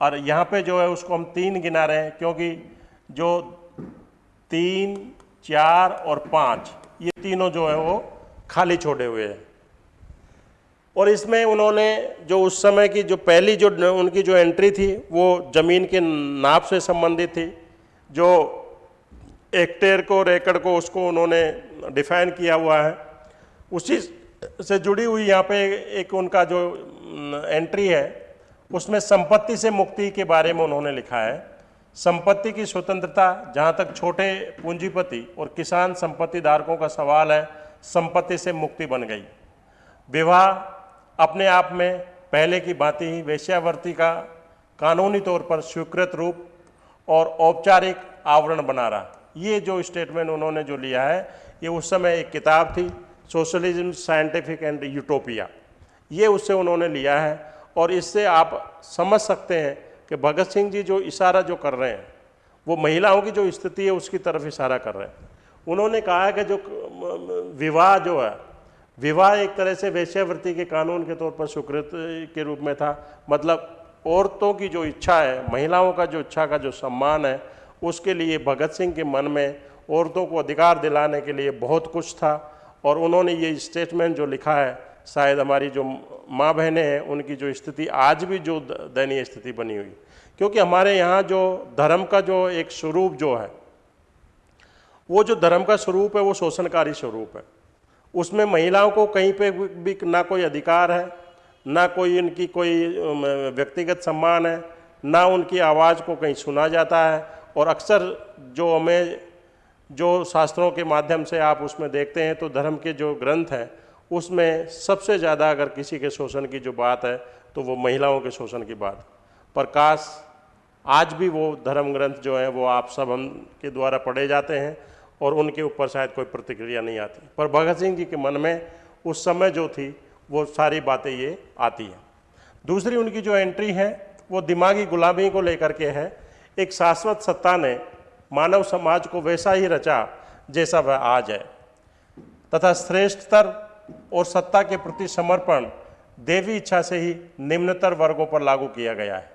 और यहाँ पे जो है उसको हम तीन गिना रहे हैं, क्योंकि जो तीन, चार और पाँच, ये तीनों जो है वो खाली छोड़े हुए हैं। और इसमें उन्होंने जो उस समय की जो पहली जो उनकी जो एंट्री थी, वो ज़मीन के नाप से संबंधित थी, जो एक्टेयर को रेकड़ को उसको उन्होंने डिफाइन किया हुआ है। उसी से जुड़ी हुई यहाँ पे एक उनका जो एंट्री है, उसमें संपत्ति से मुक्ति के बारे में उन्होंने लिखा है। संपत्ति की स्वतंत्रता, जहाँ तक छोटे पूंजीपति और किसान संपत्ति धारकों का सवाल है, संपत्ति से मुक्ति बन गई। विवाह अपने आप में पहले की भांति ही वेश्यावर्ती का कानूनी तौर पर स्वीकृत रूप और औपचारिक आवरण बना रहा। ये जो स्टेटमेंट उन्होंने जो लिया है, ये उस समय एक किताब थी सोशलिज्म, साइंटिफिक एंड यूटोपिया। ये उससे उन्होंने लिया है और इससे आप समझ सकते हैं कि भगत सिंह जी जो इशारा जो कर रहे हैं, वो महिलाओं की जो स्थिति है उसकी तरफ़ इशारा कर रहे हैं। उन्होंने कहा है कि जो विवाह जो है, विवाह एक तरह से वैश्यावृत्ति के कानून के तौर पर स्वीकृत के रूप में था। मतलब औरतों की जो इच्छा है, महिलाओं का जो इच्छा का जो सम्मान है, उसके लिए भगत सिंह के मन में औरतों को अधिकार दिलाने के लिए बहुत कुछ था। और उन्होंने ये स्टेटमेंट जो लिखा है, शायद हमारी जो माँ बहनें हैं, उनकी जो स्थिति आज भी जो दयनीय स्थिति बनी हुई। क्योंकि हमारे यहाँ जो धर्म का जो एक स्वरूप जो है, वो जो धर्म का स्वरूप है, वो शोषणकारी स्वरूप है। उसमें महिलाओं को कहीं पे भी ना कोई अधिकार है, ना कोई इनकी कोई व्यक्तिगत सम्मान है, ना उनकी आवाज़ को कहीं सुना जाता है। और अक्सर जो हमें जो शास्त्रों के माध्यम से आप उसमें देखते हैं तो धर्म के जो ग्रंथ हैं, उसमें सबसे ज़्यादा अगर किसी के शोषण की जो बात है तो वो महिलाओं के शोषण की बात। पर काश आज भी वो धर्म ग्रंथ जो हैं, वो आप सब हम के द्वारा पढ़े जाते हैं, और उनके ऊपर शायद कोई प्रतिक्रिया नहीं आती। पर भगत सिंह जी के मन में उस समय जो थी, वो सारी बातें ये आती हैं। दूसरी उनकी जो एंट्री है, वो दिमागी गुलामी को लेकर के है। एक शाश्वत सत्ता ने मानव समाज को वैसा ही रचा जैसा वह आज है। तथा श्रेष्ठतर और सत्ता के प्रति समर्पण देवी इच्छा से ही निम्नतर वर्गों पर लागू किया गया है।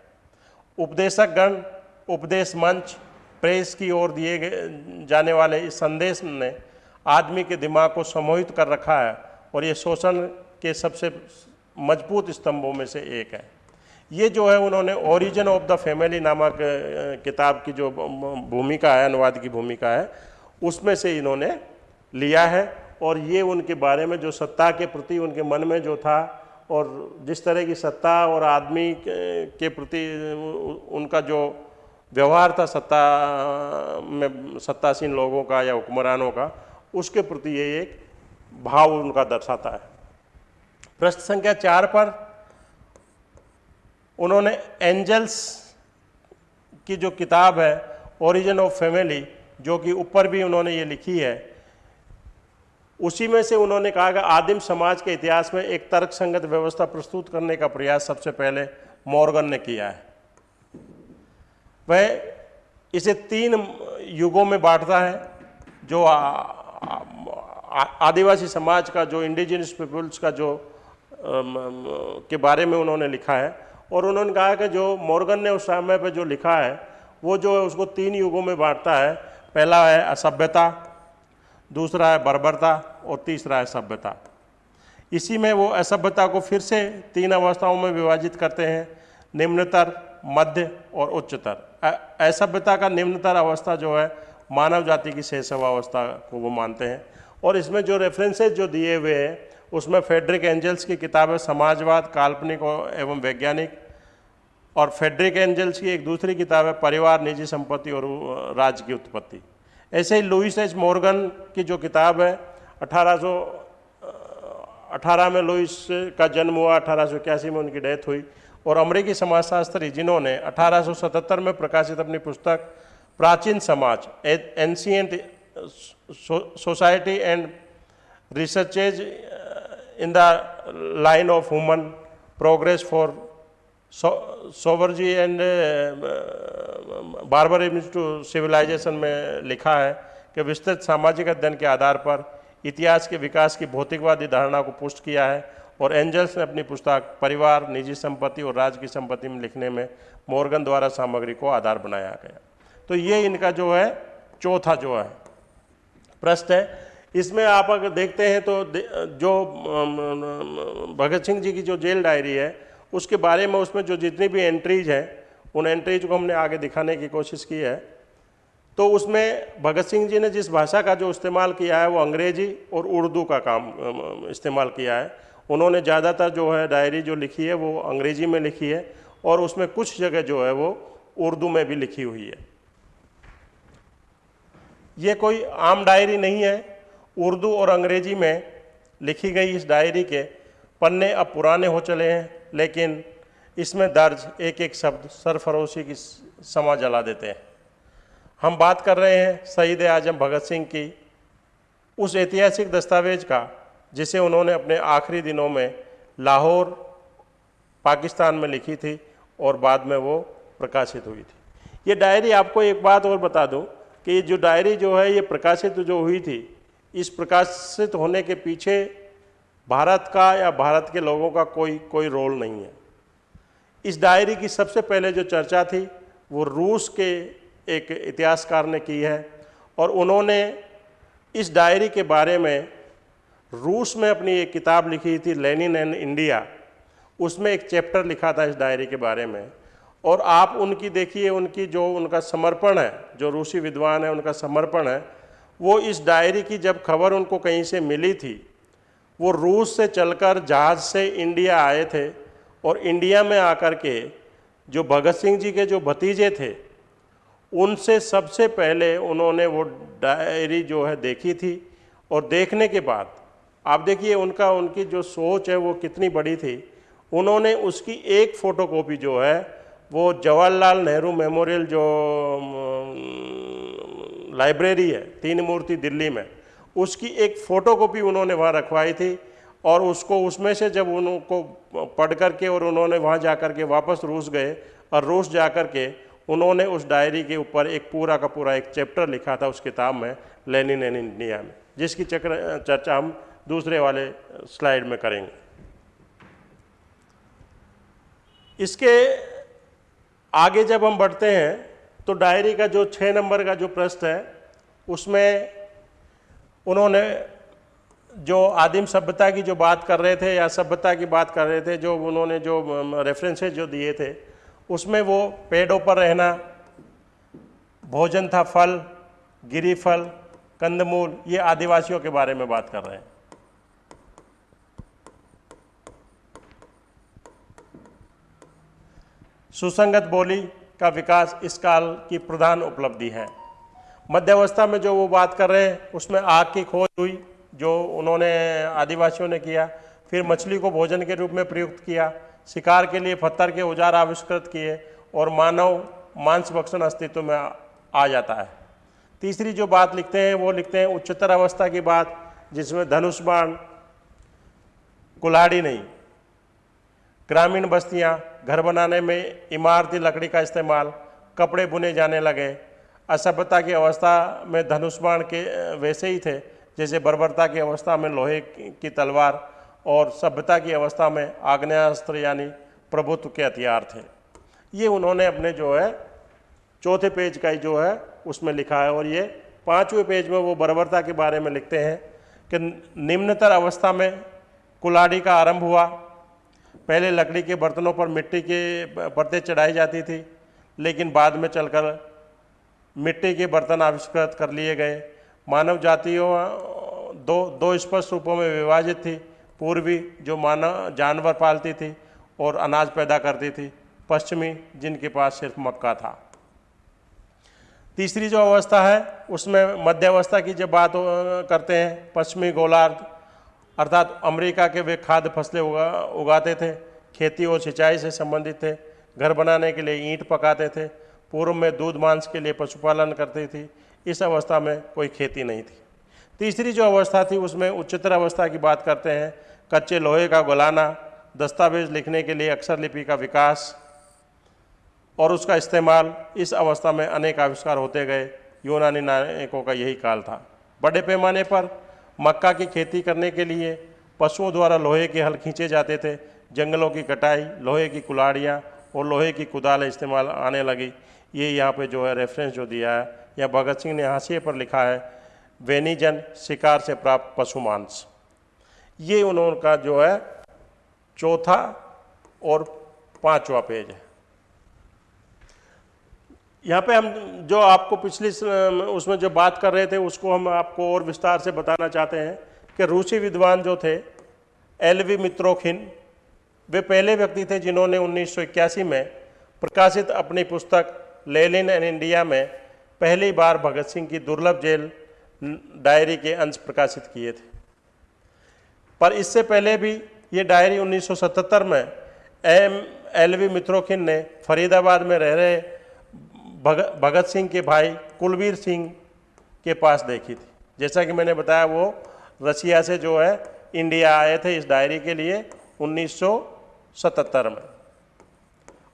उपदेशक गण उपदेश मंच, प्रेस की ओर दिए जाने वाले इस संदेश ने आदमी के दिमाग को सम्मोहित कर रखा है और ये शोषण के सबसे मज़बूत स्तंभों में से एक है। ये जो है उन्होंने ओरिजिन ऑफ़ द फैमिली नामक किताब की जो भूमिका है, अनुवाद की भूमिका है, उसमें से इन्होंने लिया है। और ये उनके बारे में जो सत्ता के प्रति उनके मन में जो था और जिस तरह की सत्ता और आदमी के प्रति उनका जो व्यवहार था सत्ता में सत्तासीन लोगों का या हुक्मरानों का, उसके प्रति ये एक भाव उनका दर्शाता है। प्रश्न संख्या चार पर उन्होंने एंजल्स की जो किताब है ओरिजिन ऑफ़ फैमिली जो कि ऊपर भी उन्होंने ये लिखी है, उसी में से उन्होंने कहा कि आदिम समाज के इतिहास में एक तर्क संगत व्यवस्था प्रस्तुत करने का प्रयास सबसे पहले मॉर्गन ने किया है। वह इसे तीन युगों में बांटता है, जो आदिवासी समाज का, जो इंडिजिनस पीपल्स का, जो के बारे में उन्होंने लिखा है। और उन्होंने कहा कि जो मॉर्गन ने उस समय पर जो लिखा है, वो जो है उसको तीन युगों में बांटता है। पहला है असभ्यता, दूसरा है बर्बरता और तीसरा है सभ्यता। इसी में वो असभ्यता को फिर से तीन अवस्थाओं में विभाजित करते हैं, निम्नतर, मध्य और उच्चतर। असभ्यता का निम्नतर अवस्था जो है, मानव जाति की शैशव अवस्था को वो मानते हैं। और इसमें जो रेफरेंसेज जो दिए हुए हैं उसमें फेडरिक एंजल्स की किताब है समाजवाद, काल्पनिक एवं वैज्ञानिक। और फेडरिक एंजल्स की एक दूसरी किताब है परिवार, निजी संपत्ति और राज्य की उत्पत्ति। ऐसे ही लुइस एच मॉर्गन की जो किताब है 1800 अठारह में लुइस का जन्म हुआ, अठारह सौ इक्यासी में उनकी डेथ हुई। और अमरीकी समाजशास्त्री जिन्होंने 1877 में प्रकाशित अपनी पुस्तक प्राचीन समाज ancient society and researches in the line of human progress for savagery and barbarism to civilisation में लिखा है कि विस्तृत सामाजिक अध्ययन के आधार पर इतिहास के विकास की भौतिकवादी धारणा को पुष्ट किया है और एंजल्स ने अपनी पुस्तक परिवार, निजी संपत्ति और राज्य की संपत्ति में लिखने में मॉर्गन द्वारा सामग्री को आधार बनाया गया। तो ये इनका जो है, चौथा जो है, प्रश्न है इसमें आप अगर देखते हैं तो जो भगत सिंह जी की जो जेल डायरी है, उसके बारे में उसमें जो जितनी भी एंट्रीज हैं, उन एंट्रीज को हमने आगे दिखाने की कोशिश की है। तो उसमें भगत सिंह जी ने जिस भाषा का जो इस्तेमाल किया है, वो अंग्रेज़ी और उर्दू का काम इस्तेमाल किया है। उन्होंने ज़्यादातर जो है डायरी जो लिखी है, वो अंग्रेज़ी में लिखी है और उसमें कुछ जगह जो है वो उर्दू में भी लिखी हुई है। ये कोई आम डायरी नहीं है उर्दू और अंग्रेज़ी में लिखी गई इस डायरी के पन्ने अब पुराने हो चले हैं, लेकिन इसमें दर्ज एक एक शब्द सरफरोशी की समा जला देते हैं। हम बात कर रहे हैं शहीद आज़म भगत सिंह की उस ऐतिहासिक दस्तावेज़ का, जिसे उन्होंने अपने आखिरी दिनों में लाहौर, पाकिस्तान में लिखी थी और बाद में वो प्रकाशित हुई थी। ये डायरी आपको एक बात और बता दूँ कि जो डायरी जो है, ये प्रकाशित जो हुई थी इस प्रकाशित होने के पीछे भारत का या भारत के लोगों का कोई कोई रोल नहीं है। इस डायरी की सबसे पहले जो चर्चा थी, वो रूस के एक इतिहासकार ने की है और उन्होंने इस डायरी के बारे में रूस में अपनी एक किताब लिखी थी, लेनिन एंड इंडिया। उसमें एक चैप्टर लिखा था इस डायरी के बारे में और आप उनकी देखिए, उनकी जो उनका समर्पण है, जो रूसी विद्वान है, उनका समर्पण है वो इस डायरी की जब खबर उनको कहीं से मिली थी, वो रूस से चलकर जहाज़ से इंडिया आए थे और इंडिया में आकर के जो भगत सिंह जी के जो भतीजे थे, उनसे सबसे पहले उन्होंने वो डायरी जो है देखी थी और देखने के बाद, आप देखिए उनका, उनकी जो सोच है वो कितनी बड़ी थी, उन्होंने उसकी एक फ़ोटोकॉपी जो है, वो जवाहरलाल नेहरू मेमोरियल जो लाइब्रेरी है, तीन मूर्ति दिल्ली में। उसकी एक फ़ोटोकॉपी उन्होंने वहाँ रखवाई थी और उसको उसमें से जब उनको पढ़ करके और उन्होंने वहाँ जा कर के वापस रूस गए और रूस जा कर के उन्होंने उस डायरी के ऊपर एक पूरा का पूरा एक चैप्टर लिखा था उस किताब में, लेनिन एन इंडिया में, जिसकी चक्र, चर्चा हम दूसरे वाले स्लाइड में करेंगे। इसके आगे जब हम बढ़ते हैं तो डायरी का जो छः नंबर का जो प्रश्न है, उसमें उन्होंने जो आदिम सभ्यता की जो बात कर रहे थे या सभ्यता की बात कर रहे थे, जो उन्होंने जो रेफरेंसेज जो दिए थे, उसमें वो पेड़ों पर रहना, भोजन था फल, गिरी फल, कंदमूल, ये आदिवासियों के बारे में बात कर रहे हैं। सुसंगत बोली का विकास इस काल की प्रधान उपलब्धि है। मध्यावस्था में जो वो बात कर रहे हैं, उसमें आग की खोज हुई, जो उन्होंने आदिवासियों ने किया, फिर मछली को भोजन के रूप में प्रयुक्त किया, शिकार के लिए पत्थर के औज़ार आविष्कृत किए और मानव मांस भक्षण अस्तित्व में आ जाता है। तीसरी जो बात लिखते हैं, वो लिखते हैं उच्चतर अवस्था की बात, जिसमें धनुष बाण, कुल्हाड़ी नहीं, ग्रामीण बस्तियाँ घर बनाने में इमारती लकड़ी का इस्तेमाल, कपड़े बुने जाने लगे। असभ्यता की अवस्था में धनुष बाण के, वैसे ही थे, जैसे बर्बरता की अवस्था में लोहे की तलवार और सभ्यता की अवस्था में आग्नेयास्त्र यानी प्रभुत्व के हथियार थे। ये उन्होंने अपने जो है, चौथे पेज का ही जो है, उसमें लिखा है। और ये पाँचवें पेज में वो बर्बरता के बारे में लिखते हैं कि निम्नतर अवस्था में कुलाड़ी का आरंभ हुआ। पहले लकड़ी के बर्तनों पर मिट्टी के परतें चढ़ाई जाती थी, लेकिन बाद में चलकर मिट्टी के बर्तन आविष्कृत कर लिए गए। मानव जातियों, दो दो स्पष्ट रूपों में विभाजित थी। पूर्वी जो मानव, जानवर पालती थी और अनाज पैदा करती थी। पश्चिमी, जिनके पास सिर्फ़ मक्का था। तीसरी जो अवस्था है, उसमें मध्यावस्था की जब बात करते हैं, पश्चिमी गोलार्ध अर्थात अमेरिका के वे खाद्य फ़सलें उगा, उगाते थे, खेती और सिंचाई से संबंधित थे, घर बनाने के लिए ईंट पकाते थे, पूर्व में दूध मांस के लिए पशुपालन करती थी, इस अवस्था में कोई खेती नहीं थी। तीसरी जो अवस्था थी, उसमें उच्चतर अवस्था की बात करते हैं, कच्चे लोहे का गुलाना, दस्तावेज़ लिखने के लिए अक्षर लिपि का विकास और उसका इस्तेमाल, इस अवस्था में अनेक आविष्कार होते गए, यूनानी नायकों का यही काल था। बड़े पैमाने पर मक्का की खेती करने के लिए पशुओं द्वारा लोहे के हल खींचे जाते थे, जंगलों की कटाई, लोहे की कुलाड़ियाँ और लोहे की कुदाल इस्तेमाल आने लगी। ये यहाँ पे जो है रेफरेंस जो दिया है या भगत सिंह ने हाशिए पर लिखा है, वेनीजन शिकार से प्राप्त पशु मांस। ये उन्होंने का जो है चौथा और पांचवा पेज है। यहाँ पे हम जो आपको पिछली उसमें जो बात कर रहे थे, उसको हम आपको और विस्तार से बताना चाहते हैं कि रूसी विद्वान जो थे एल वी मित्रोखिन, वे पहले व्यक्ति थे जिन्होंने उन्नीस सौ इक्यासी में प्रकाशित अपनी पुस्तक लेलिन एंड इंडिया में पहली बार भगत सिंह की दुर्लभ जेल डायरी के अंश प्रकाशित किए थे। पर इससे पहले भी ये डायरी 1977 में एम एल वी मित्रोखिन ने फरीदाबाद में रह रहे भगत भगत सिंह के भाई कुलवीर सिंह के पास देखी थी। जैसा कि मैंने बताया, वो रसिया से जो है इंडिया आए थे इस डायरी के लिए 1977 में।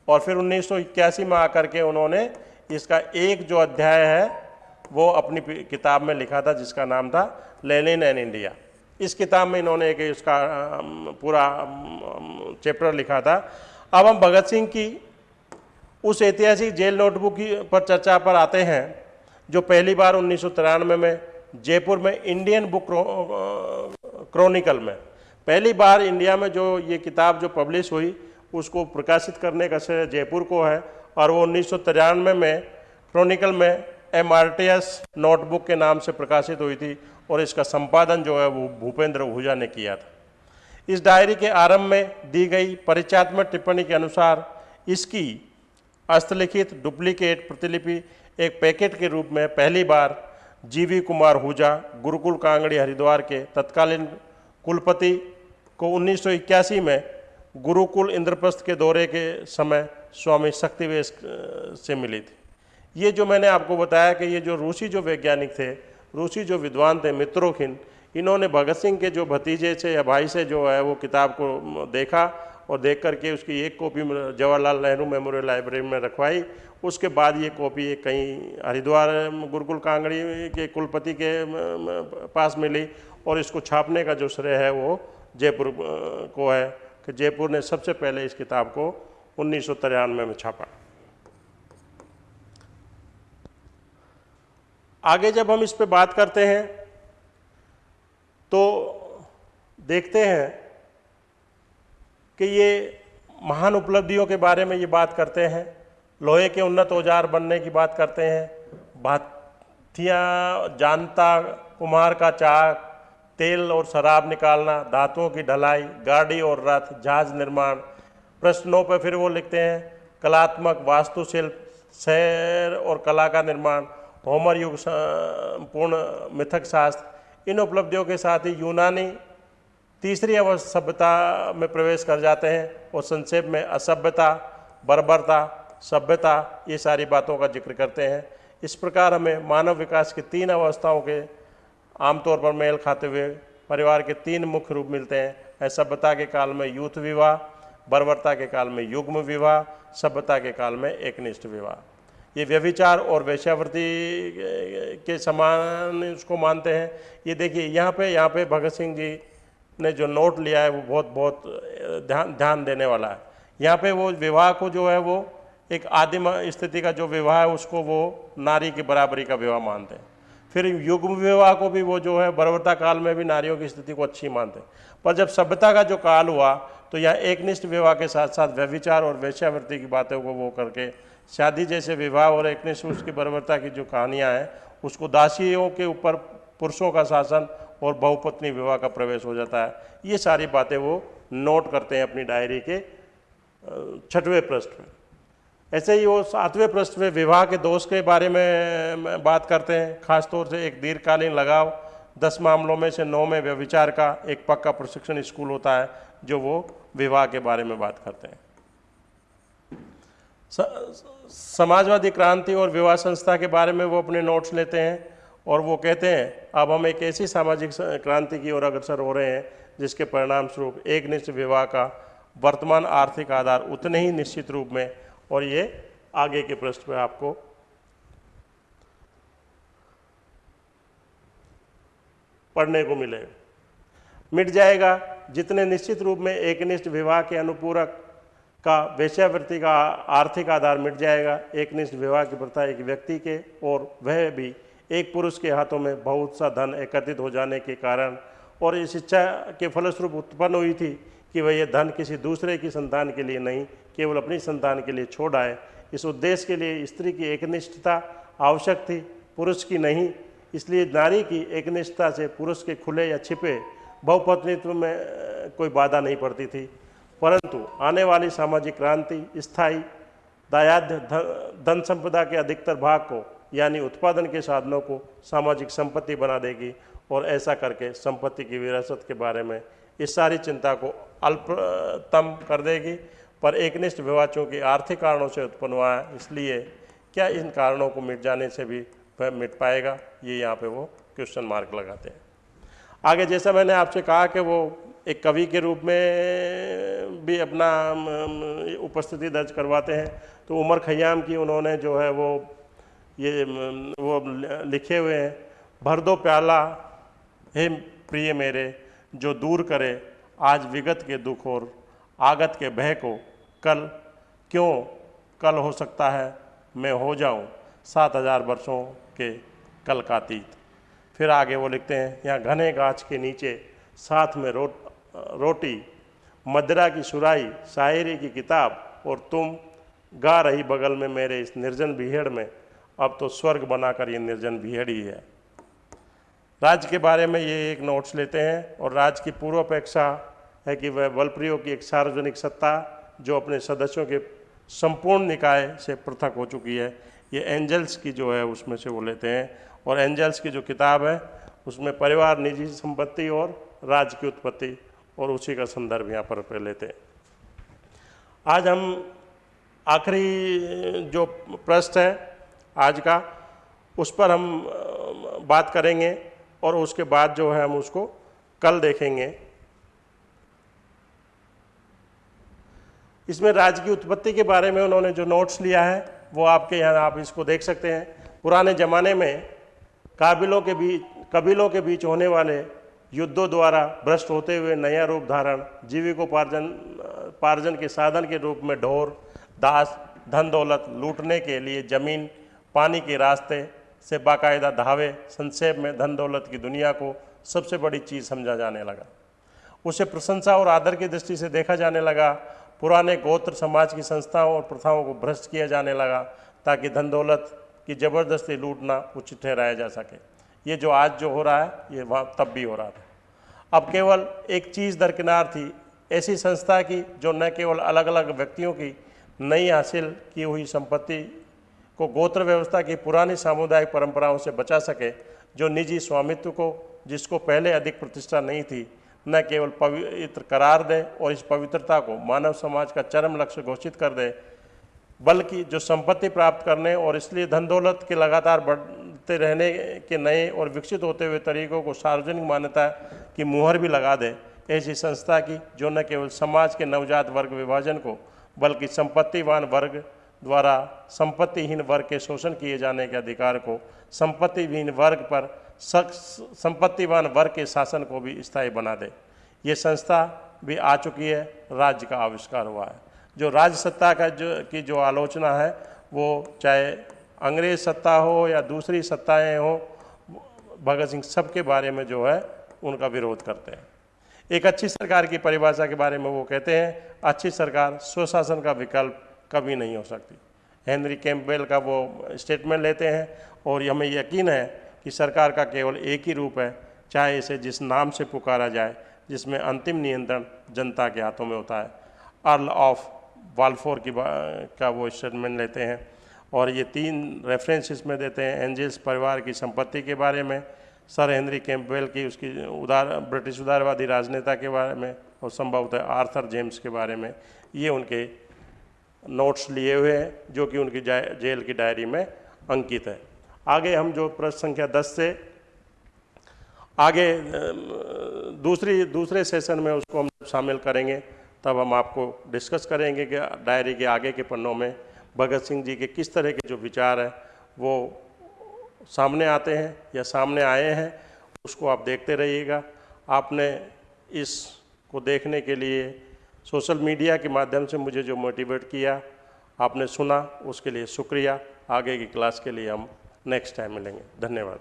और फिर उन्नीस सौ इक्यासी में आकर के उन्होंने इसका एक जो अध्याय है, वो अपनी किताब में लिखा था, जिसका नाम था लेनिन एंड इंडिया। इस किताब में इन्होंने एक इसका पूरा चैप्टर लिखा था। अब हम भगत सिंह की उस ऐतिहासिक जेल नोटबुक की पर चर्चा पर आते हैं, जो पहली बार उन्नीस सौ तिरानवे में जयपुर में इंडियन बुक क्रॉनिकल में। पहली बार इंडिया में जो ये किताब जो पब्लिश हुई, उसको प्रकाशित करने का श्रेय जयपुर को है, और वो उन्नीस सौ तिरानवे में में क्रॉनिकल में एमआरटीएस नोटबुक के नाम से प्रकाशित हुई थी, और इसका संपादन जो है वो भूपेंद्र ओहूजा ने किया था। इस डायरी के आरंभ में दी गई परिचयात्मक टिप्पणी के अनुसार इसकी हस्तलिखित डुप्लीकेट प्रतिलिपि एक पैकेट के रूप में पहली बार जीवी कुमार हुजा, गुरुकुल कांगड़ी, हरिद्वार के तत्कालीन कुलपति को उन्नीस सौ इक्यासी में गुरुकुल इंद्रप्रस्थ के दौरे के समय स्वामी शक्तिवेश से मिली थी। ये जो मैंने आपको बताया कि ये जो रूसी जो वैज्ञानिक थे, रूसी जो विद्वान थे मित्रोखिन इन्होंने भगत सिंह के जो भतीजे से या भाई से जो है वो किताब को देखा और देख करके उसकी एक copy Jawaharlal Nehru memorial library में रखवाई। उसके बाद ये कॉपी कहीं हरिद्वार गुरुकुल कांगड़ी के कुलपति के पास मिली और इसको छापने का जो श्रेय है वो जयपुर को है कि जयपुर ने सबसे पहले इस किताब को उन्नीस सौ तिरानवे में छापा। आगे जब हम इस पे बात करते हैं तो देखते हैं कि ये महान उपलब्धियों के बारे में ये बात करते हैं, लोहे के उन्नत औज़ार बनने की बात करते हैं, भातियाँ, जानता कुमार का चाक, तेल और शराब निकालना धातुओं की ढलाई, गाड़ी और रथ, जहाज़ निर्माण, प्रश्नों पर फिर वो लिखते हैं, कलात्मक वास्तुशिल्प शहर और कला का निर्माण होमर युग पूर्ण मिथक शास्त्र, इन उपलब्धियों के साथ ही यूनानी तीसरी अवस्था सभ्यता में प्रवेश कर जाते हैं और संक्षेप में असभ्यता, बर्बरता, सभ्यता, ये सारी बातों का ज़िक्र करते हैं। इस प्रकार हमें मानव विकास की तीन अवस्थाओं के आमतौर पर मेल खाते हुए परिवार के तीन मुख्य रूप मिलते हैं। सभ्यता के काल में यूथ विवाह, बर्बरता के काल में युग्म विवाह, सभ्यता के काल में एकनिष्ठ विवाह। ये व्यभिचार और वैश्यावृत्ति के समान उसको मानते हैं। ये देखिए, यहाँ पे यहाँ पे भगत सिंह जी ने जो नोट लिया है वो बहुत बहुत ध्यान ध्यान देने वाला है। यहाँ पे वो विवाह को जो है वो एक आदिम स्थिति का जो विवाह है उसको वो नारी की बराबरी का विवाह मानते हैं। फिर युग्म विवाह को भी वो जो है बर्वरता काल में भी नारियों की स्थिति को अच्छी मानते हैं। पर जब सभ्यता का जो काल हुआ तो यहाँ एकनिष्ठ विवाह के साथ साथ व्यविचार और वैश्यावृत्ति की बातों को वो करके शादी जैसे विवाह और एकनिष्ठ उसकी बर्बरता की जो कहानियाँ हैं, उसको दासियों के ऊपर, पुरुषों का शासन और बहुपत्नी विवाह का प्रवेश हो जाता है। ये सारी बातें वो नोट करते हैं अपनी डायरी के छठवें पृष्ठ में। ऐसे ही वो सातवें पृष्ठ में विवाह के दोष के बारे में बात करते हैं। खासतौर से एक दीर्घकालीन लगाव, दस मामलों में से नौ में व्यविचार का एक पक्का प्रशिक्षण स्कूल होता है, जो वो विवाह के बारे में बात करते हैं। समाजवादी क्रांति और विवाह संस्था के बारे में वो अपने नोट्स लेते हैं। और वो कहते हैं, अब हम एक ऐसी सामाजिक क्रांति की ओर अग्रसर हो रहे हैं, जिसके परिणाम स्वरूप एक निश्चित विवाह का वर्तमान आर्थिक आधार उतने ही निश्चित रूप में और ये आगे के पृष्ठ में आपको पढ़ने को मिले। मिट जाएगा जितने निश्चित रूप में एक निष्ठ विवाह के अनुपूरक का वेश्यावृत्ति का आर्थिक आधार मिट जाएगा। एक निष्ठ विवाह की प्रथा एक व्यक्ति के और वह भी एक पुरुष के हाथों में बहुत सा धन एकत्रित हो जाने के कारण और इस इच्छा के फलस्वरूप उत्पन्न हुई थी कि वह यह धन किसी दूसरे की संतान के लिए नहीं, केवल अपनी संतान के लिए छोड़ आए। इस उद्देश्य के लिए स्त्री की एकनिष्ठता आवश्यक थी, पुरुष की नहीं। इसलिए नारी की एकनिष्ठता से पुरुष के खुले या छिपे बहुपत्नित्व में कोई बाधा नहीं पड़ती थी। परंतु आने वाली सामाजिक क्रांति, स्थायी दायाध्य धन संपदा के अधिकतर भाग को यानी उत्पादन के साधनों को सामाजिक संपत्ति बना देगी और ऐसा करके संपत्ति की विरासत के बारे में इस सारी चिंता को अल्पतम कर देगी। पर एकनिष्ठ विवाह चूँकि आर्थिक कारणों से उत्पन्न हुआ है, इसलिए क्या इन कारणों को मिट जाने से भी वह मिट पाएगा? ये यहाँ पे वो क्वेश्चन मार्क लगाते हैं। आगे जैसा मैंने आपसे कहा कि वो एक कवि के रूप में भी अपना उपस्थिति दर्ज करवाते हैं तो उमर खयाम की उन्होंने जो है वो ये वो लिखे हुए हैं, भर दो प्याला, हे प्रिय मेरे, जो दूर करे आज विगत के दुख और आगत के भय को, कल क्यों, कल हो सकता है मैं हो जाऊँ सात हज़ार वर्षों के कल का तीत फिर आगे वो लिखते हैं, यहाँ घने गाछ के नीचे साथ में रो रोटी, मदरा की सुराई शायरी की किताब और तुम गा रही बगल में मेरे इस निर्जन भीड़ में अब तो स्वर्ग बनाकर ये निर्जन भीहड़ी है। राज्य के बारे में ये एक नोट्स लेते हैं और राज्य की पूर्व अपेक्षा है कि वह बल प्रयोग की एक सार्वजनिक सत्ता, जो अपने सदस्यों के संपूर्ण निकाय से पृथक हो चुकी है, ये एंजल्स की जो है उसमें से वो लेते हैं। और एंजल्स की जो किताब है, उसमें परिवार, निजी संपत्ति और राज्य की उत्पत्ति, और उसी का संदर्भ यहाँ पर लेते हैं। आज हम आखिरी जो प्रश्न है आज का, उस पर हम बात करेंगे और उसके बाद जो है हम उसको कल देखेंगे। इसमें राज्य की उत्पत्ति के बारे में उन्होंने जो नोट्स लिया है, वो आपके यहाँ आप इसको देख सकते हैं। पुराने ज़माने में काबिलों के बीच, कबीलों के बीच होने वाले युद्धों द्वारा भ्रष्ट होते हुए नया रूप धारण, जीविकोपार्जन पार्जन के साधन के रूप में ढोर, दास, धन दौलत लूटने के लिए ज़मीन पानी के रास्ते से बाकायदा धावे संक्षेप में धन दौलत की दुनिया को सबसे बड़ी चीज़ समझा जाने लगा। उसे प्रशंसा और आदर की दृष्टि से देखा जाने लगा। पुराने गोत्र समाज की संस्थाओं और प्रथाओं को भ्रष्ट किया जाने लगा ताकि धन दौलत की ज़बरदस्ती लूटना उचित ठहराया जा सके। ये जो आज जो हो रहा है, ये वहाँ तब भी हो रहा था। अब केवल एक चीज़ दरकिनार थी, ऐसी संस्था की जो न केवल अलग अलग व्यक्तियों की नई हासिल की हुई संपत्ति को गोत्र व्यवस्था की पुरानी सामुदायिक परंपराओं से बचा सके, जो निजी स्वामित्व को, जिसको पहले अधिक प्रतिष्ठा नहीं थी, न केवल पवित्र करार दे और इस पवित्रता को मानव समाज का चरम लक्ष्य घोषित कर दे, बल्कि जो संपत्ति प्राप्त करने और इसलिए धन दौलत के लगातार बढ़ते रहने के नए और विकसित होते हुए तरीकों को सार्वजनिक मान्यता की मुहर भी लगा दे, ऐसी संस्था की, जो न केवल समाज के नवजात वर्ग विभाजन को, बल्कि संपत्तिवान वर्ग द्वारा संपत्तिहीन वर्ग के शोषण किए जाने के अधिकार को संपत्तिहीन वर्ग पर संपत्तिवान वर्ग के शासन को भी स्थायी बना दे। ये संस्था भी आ चुकी है, राज्य का आविष्कार हुआ है। जो राज्य सत्ता का जो, की जो आलोचना है, वो चाहे अंग्रेज़ सत्ता हो या दूसरी सत्ताएँ हो, भगत सिंह सबके बारे में जो है, उनका विरोध करते हैं। एक अच्छी सरकार की परिभाषा के बारे में वो कहते हैं, अच्छी सरकार स्वशासन का विकल्प कभी नहीं हो सकती। हेनरी कैम्पबेल का वो स्टेटमेंट लेते हैं और हमें यकीन है कि सरकार का केवल एक ही रूप है, चाहे इसे जिस नाम से पुकारा जाए, जिसमें अंतिम नियंत्रण जनता के हाथों में होता है। अर्ल ऑफ़ वालफोर की का वो स्टेटमेंट लेते हैं और ये तीन रेफरेंस इसमें देते हैं, एंजल्स परिवार की संपत्ति के बारे में, सर हेनरी कैंपवेल की उसकी उदार, ब्रिटिश उदारवादी राजनेता के बारे में, और संभवतः आर्थर जेम्स के बारे में, ये उनके नोट्स लिए हुए हैं, जो कि उनकी जेल की डायरी में अंकित है। आगे हम जो प्रश्न संख्या दस से, आगे दूसरी, दूसरे सेशन में उसको हम शामिल करेंगे, तब हम आपको डिस्कस करेंगे कि डायरी के आगे के पन्नों में भगत सिंह जी के किस तरह के जो विचार हैं, वो सामने आते हैं या सामने आए हैं, उसको आप देखते रहिएगा। आपने इस को देखने के लिए सोशल मीडिया के माध्यम से मुझे जो मोटिवेट किया, आपने सुना, उसके लिए शुक्रिया। आगे की क्लास के लिए हम नेक्स्ट टाइम मिलेंगे। धन्यवाद।